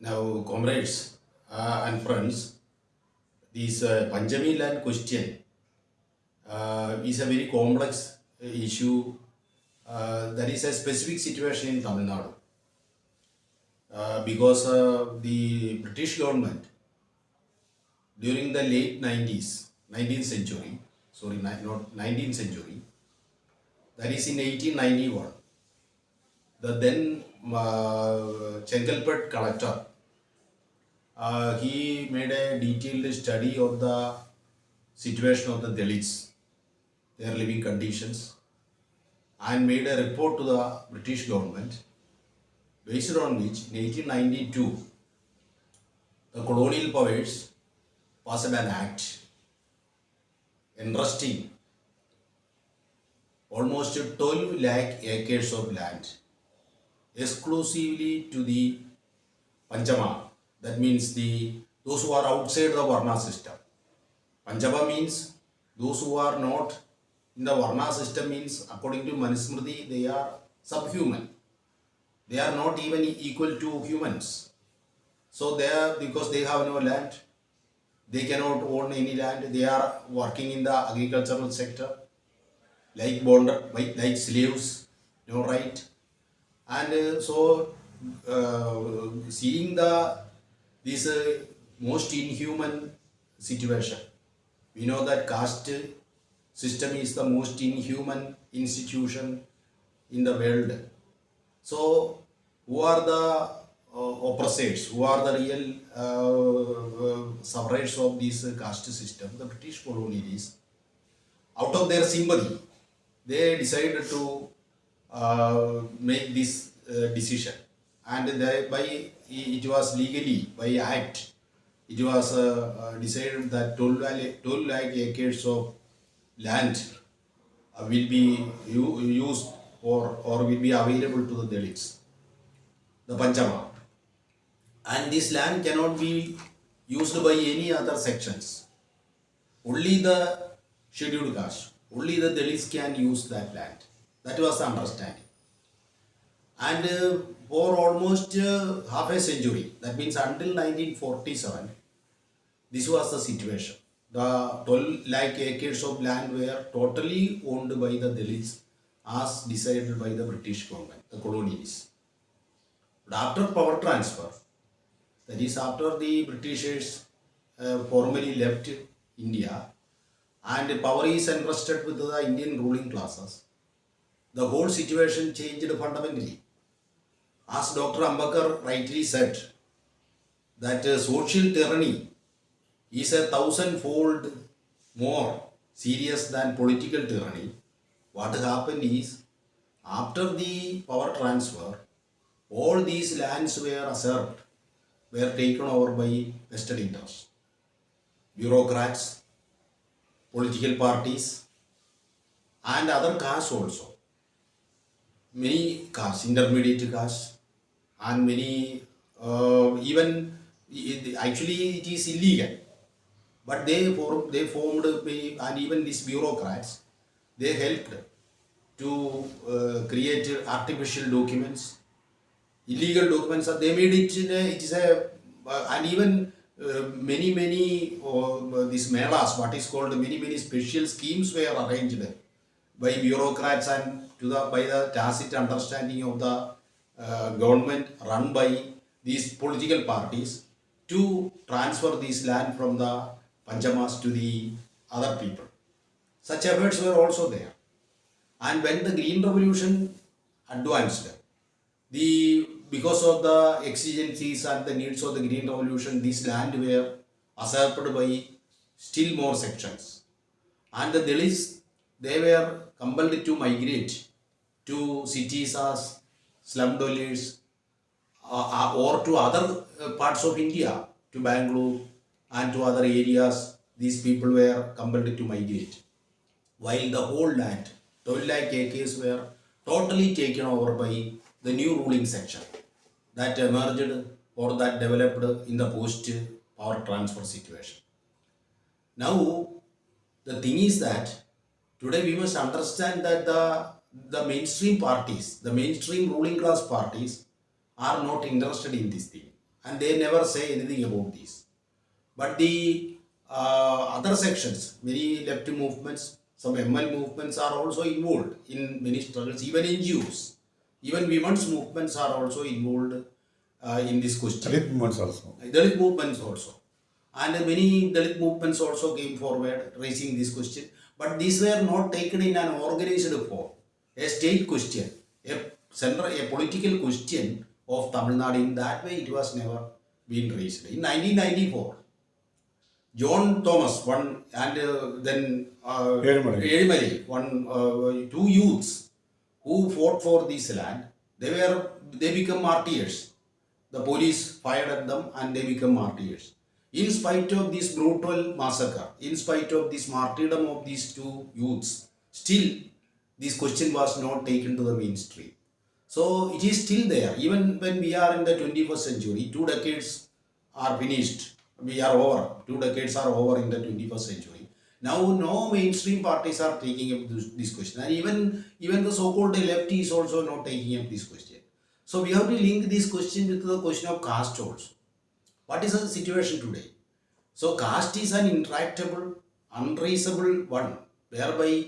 Now, comrades uh, and friends, this uh, land question uh, is a very complex issue. Uh, that is a specific situation in Tamil Nadu. Uh, because the British government during the late 90s, 19th century, sorry, not 19th century, that is in 1891, the then uh, Chengalpet collector, uh, he made a detailed study of the situation of the Dalits, their living conditions, and made a report to the British government, based on which in 1892 the colonial powers passed an act entrusting almost 12 lakh acres of land exclusively to the Panchama. That means the those who are outside the Varna system. Panchama means those who are not in the Varna system means according to Manusmriti they are subhuman. They are not even equal to humans. So they are because they have no land, they cannot own any land. They are working in the agricultural sector, like bond, like, like slaves, no right. And so, uh, seeing the this uh, most inhuman situation, we know that caste system is the most inhuman institution in the world. So, who are the uh, oppressors? Who are the real uh, uh, sufferers of this caste system? The British colonialists. Out of their sympathy, they decided to uh, make this uh, decision, and thereby it was legally by act, it was uh, uh, decided that 12 lakh, 12 lakh acres of land will be used or, or will be available to the Dalits, the Panchama. And this land cannot be used by any other sections. Only the scheduled caste, only the Dalits can use that land. That was the understanding. And uh, for almost uh, half a century, that means until 1947, this was the situation. The 12 lakh acres of land were totally owned by the Dalits as decided by the British government, the colonialists. But after power transfer, that is after the Britishers uh, formally left India and power is entrusted with the Indian ruling classes, the whole situation changed fundamentally. As Dr. Ambedkar rightly said, that uh, social tyranny is a thousandfold more serious than political tyranny. What happened is, after the power transfer, all these lands were usurped, were taken over by vested interests, bureaucrats, political parties, and other castes also. Many castes, intermediate castes, and many uh, even actually it is illegal. But they form, they formed and even these bureaucrats they helped to uh, create artificial documents illegal documents. They made it a, it is a uh, and even uh, many many uh, these melas what is called many many special schemes were arranged by bureaucrats and to the by the tacit understanding of the uh, government run by these political parties to transfer this land from the Panchamas to the other people. Such efforts were also there. And when the Green Revolution advanced, the because of the exigencies and the needs of the Green Revolution, this land were usurped by still more sections. And the Dalits, they were compelled to migrate to cities as slum dwellers uh, uh, or to other uh, parts of India, to Bangalore and to other areas. These people were compelled to migrate while the whole land, 12 lakh acres, were totally taken over by the new ruling section that emerged or that developed in the post power transfer situation. Now, the thing is that today we must understand that the, the mainstream parties, the mainstream ruling class parties, are not interested in this thing. and they never say anything about this. But the uh, other sections, many left movements, some ML movements are also involved in many struggles, even NGOs. Even women's movements are also involved uh, in this question. Dalit movements also. Dalit movements also. And many Dalit movements also came forward raising this question. But these were not taken in an organized form. A state question, a central, a political question of Tamil Nadu. In that way, it was never been raised. In 1994, John Thomas, one, and uh, then uh. Ezhumalai, one, uh, two youths who fought for this land, they were, they become martyrs. The police fired at them and they become martyrs. In spite of this brutal massacre, in spite of this martyrdom of these two youths, still this question was not taken to the mainstream. So it is still there. Even when we are in the 21st century, two decades are finished. We are over. Two decades are over in the 21st century. Now no mainstream parties are taking up this, question. And even, even the so-called left is also not taking up this question. So we have to link this question with the question of caste also. What is the situation today? So caste is an intractable, untraceable one, whereby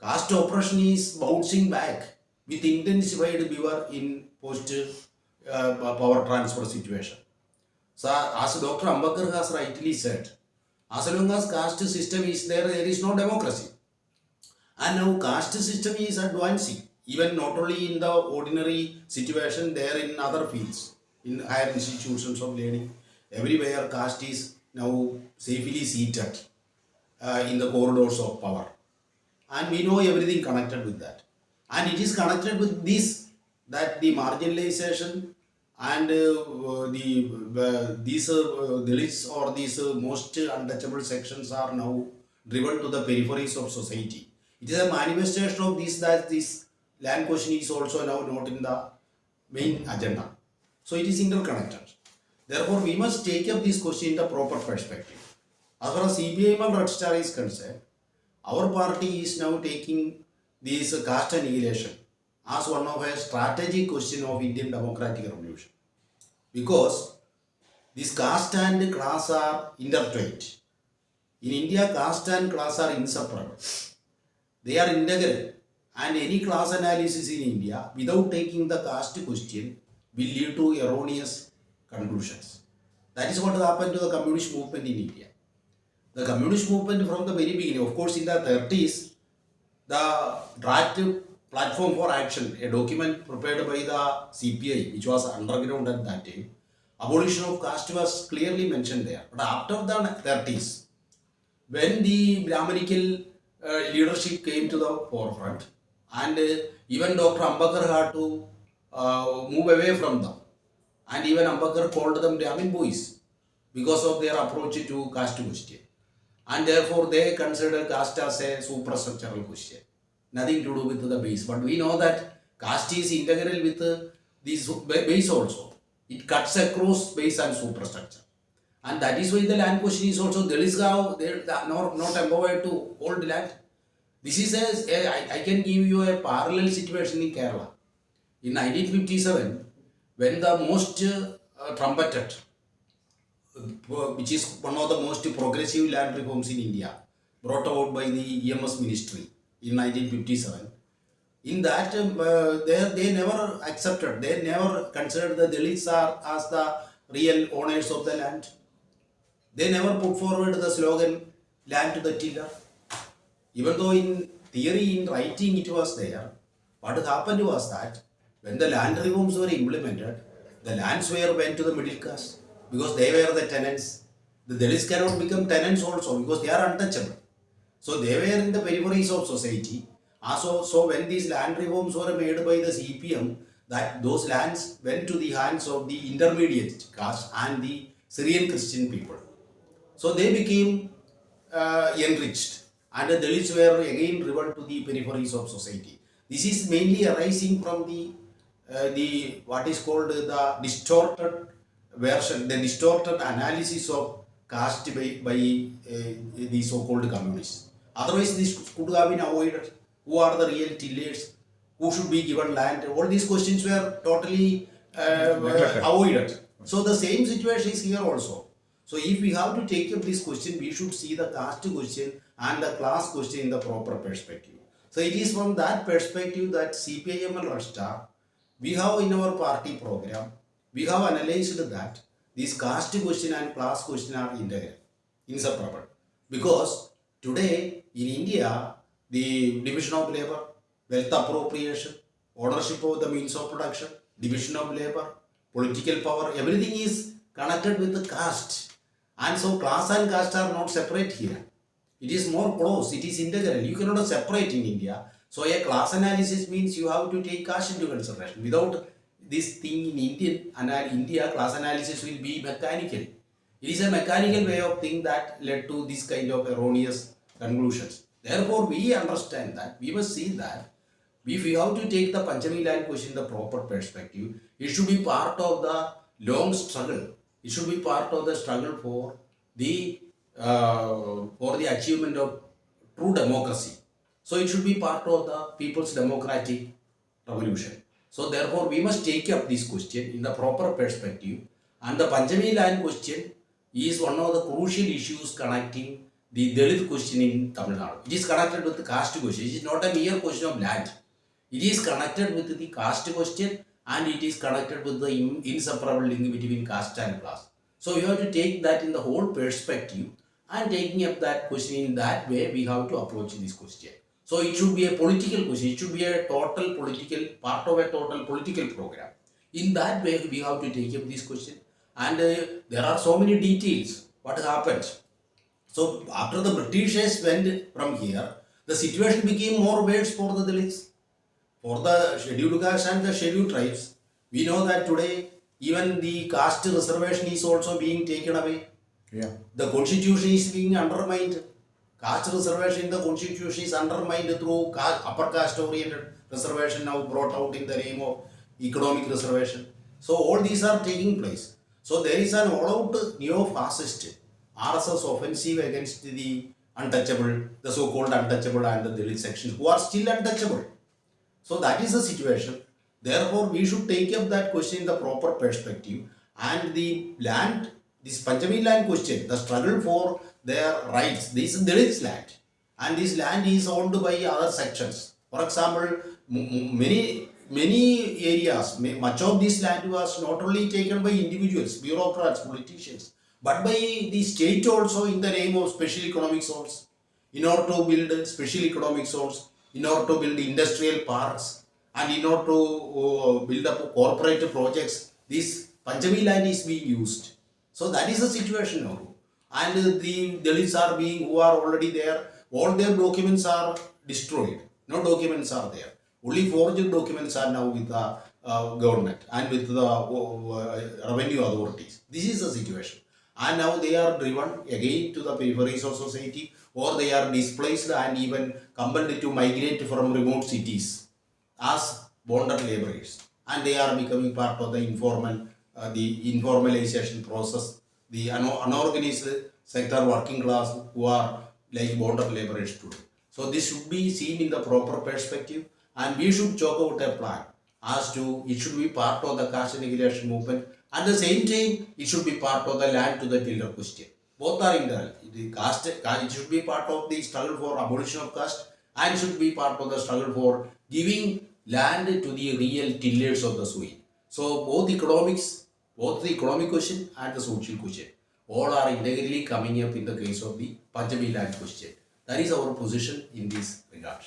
caste oppression is bouncing back with intensified behavior in post uh, power transfer situation. So as Dr. Ambedkar has rightly said, as long as caste system is there, there is no democracy. And now caste system is advancing, even not only in the ordinary situation, there in other fields, in higher institutions of learning, everywhere caste is now safely seated uh, in the corridors of power. And we know everything connected with that. And it is connected with this, that the marginalization and uh, the uh, these uh, or these uh, most untouchable sections are now driven to the peripheries of society. It is a manifestation of this that this land question is also now not in the main agenda. So it is interconnected. Therefore, we must take up this question in the proper perspective. As far as CPIM and Red Star is concerned, our party is now taking this caste annihilation as one of a strategic question of Indian democratic revolution. Because this caste and class are intertwined. In India, caste and class are inseparable. They are integral. And any class analysis in India, without taking the caste question, will lead to erroneous conclusions. That is what happened to the communist movement in India. The communist movement from the very beginning, of course, in the 30s, the draft platform for action, a document prepared by the CPI, which was underground at that time, abolition of caste was clearly mentioned there. But after the 30s, when the Brahminical uh, leadership came to the forefront, and uh, even Dr. Ambedkar had to uh, move away from them, and even Ambedkar called them Brahmin boys because of their approach to caste question. And therefore, they consider caste as a superstructural question, nothing to do with the base. But we know that caste is integral with this base also. It cuts across base and superstructure. And that is why the land question is also Dalits have they are not, not empowered to hold land. This is a, I, I can give you a parallel situation in Kerala. In 1957, when the most uh, trumpeted, which is one of the most progressive land reforms in India, brought about by the EMS ministry in 1957, in that uh, they, they never accepted, they never considered the Dalits are as the real owners of the land. They never put forward the slogan land to the tiller. Even though in theory, in writing it was there, what happened was that when the land reforms were implemented, the lands were went to the middle class because they were the tenants. The Dalits cannot become tenants also because they are untouchable. So they were in the peripheries of society. Also, so when these land reforms were made by the CPM, that those lands went to the hands of the intermediate caste and the Syrian Christian people. So they became uh, enriched and the Dalits were again driven to the peripheries of society. This is mainly arising from the uh, the what is called the distorted version, the distorted analysis of caste by, by uh, the so-called communists. Otherwise, this could have been avoided. Who are the real tillers? Who should be given land? All these questions were totally uh, avoided. So the same situation is here also. So if we have to take up this question, we should see the caste question and the class question in the proper perspective. So it is from that perspective that CPIM and Red Star, we have in our party program, we have analyzed that this caste question and class question are integral, inseparable. Because today in India, the division of labor, wealth appropriation, ownership of the means of production, division of labor, political power, everything is connected with the caste. And so class and caste are not separate here. It is more close, it is integral. You cannot separate in India. So a class analysis means you have to take caste into consideration. Without this thing in Indian and India, class analysis will be mechanical. It is a mechanical way of thing that led to this kind of erroneous conclusions. Therefore, we understand that we must see that if we have to take the Panchami land question in the proper perspective, it should be part of the long struggle. It should be part of the struggle for the uh, for the achievement of true democracy. So it should be part of the people's democratic revolution. So therefore, we must take up this question in the proper perspective. And the Panchami land question is one of the crucial issues connecting the Dalit question in Tamil Nadu. It is connected with the caste question. It is not a mere question of land. It is connected with the caste question and it is connected with the in- inseparable link between caste and class. So you have to take that in the whole perspective and taking up that question in that way we have to approach this question. So it should be a political question. It should be a total political part of a total political program. In that way we have to take up this question and uh, there are so many details. What happened? So after the Britishers went from here, the situation became more worse for the Dalits for the scheduled caste and the scheduled tribes, we know that today even the caste reservation is also being taken away. Yeah. The constitution is being undermined. Caste reservation in the constitution is undermined through upper caste oriented reservation now brought out in the name of economic reservation. So all these are taking place. So there is an all-out neo-fascist RSS offensive against the untouchable, the so-called untouchable and the Dalit sections who are still untouchable. So that is the situation. Therefore, we should take up that question in the proper perspective and the land, this Panchami land question, the struggle for their rights, this is Dalit's land and this land is owned by other sections. For example, many many areas, much of this land was not only taken by individuals, bureaucrats, politicians, but by the state also in the name of special economic zones. In order to build special economic zones, in order to build industrial parks, and in order to uh, build up corporate projects, this Panchami land is being used. So that is the situation now. And uh, the Dalits are being, who are already there, all their documents are destroyed. No documents are there. Only forged documents are now with the uh, government and with the uh, revenue authorities. This is the situation. And now they are driven again to the peripheries of society or they are displaced and even compelled to migrate from remote cities as bonded laborers and they are becoming part of the informal uh, the informalization process the uno- unorganized sector working class who are like bonded laborers today so this should be seen in the proper perspective and we should chalk out a plan as to it should be part of the caste annihilation movement. At the same time it should be part of the land to the tiller question. Both are integral the caste it should be part of the struggle for abolition of caste and should be part of the struggle for giving land to the real tillers of the soil. So both economics, both the economic question and the social question, all are integrally coming up in the case of the Panchami land question. That is our position in this regard.